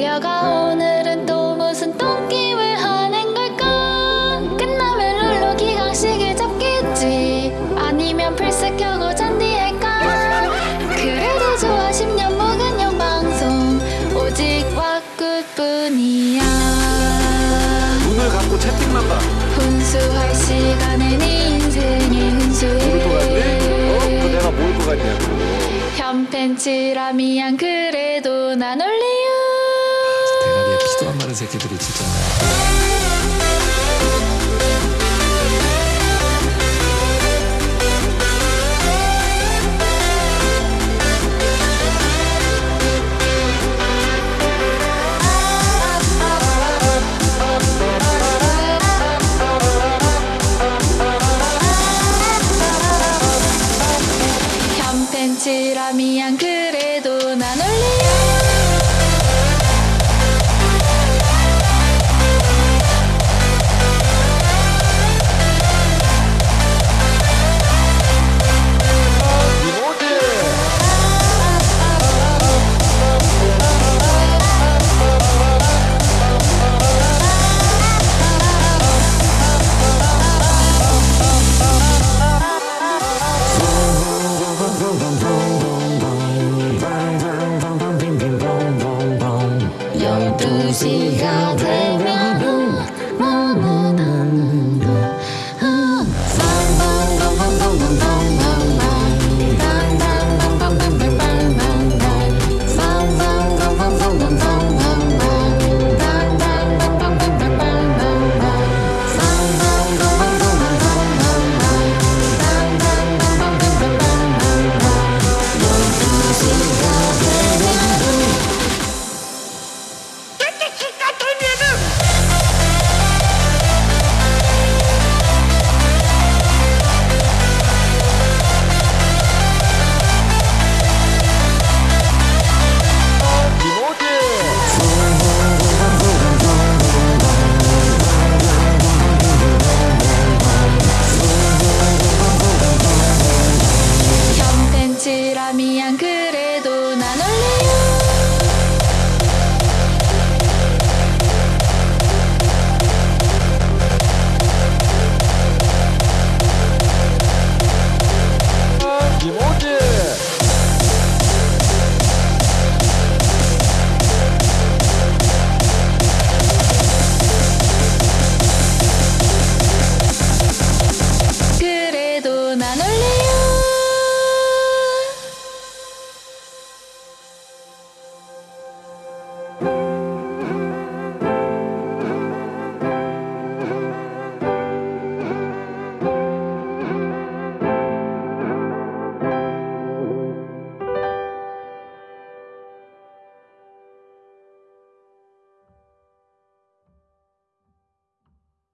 달려가 오늘은 또 무슨 똥게임을 하는 걸까 끝나면 룰루 기강식을 잡겠지 아니면 플스 켜고 잔디할까 그래도 좋아 10년 묵은 형 방송 오직 왁굿뿐이야 눈을 감고 채팅만 봐. 훈수할 시간엔 인생의 같네? 어? 그 훈수해 내가 모를 것 같냐고. 현팬치라 미안 그래도 난 올리 유 대가리에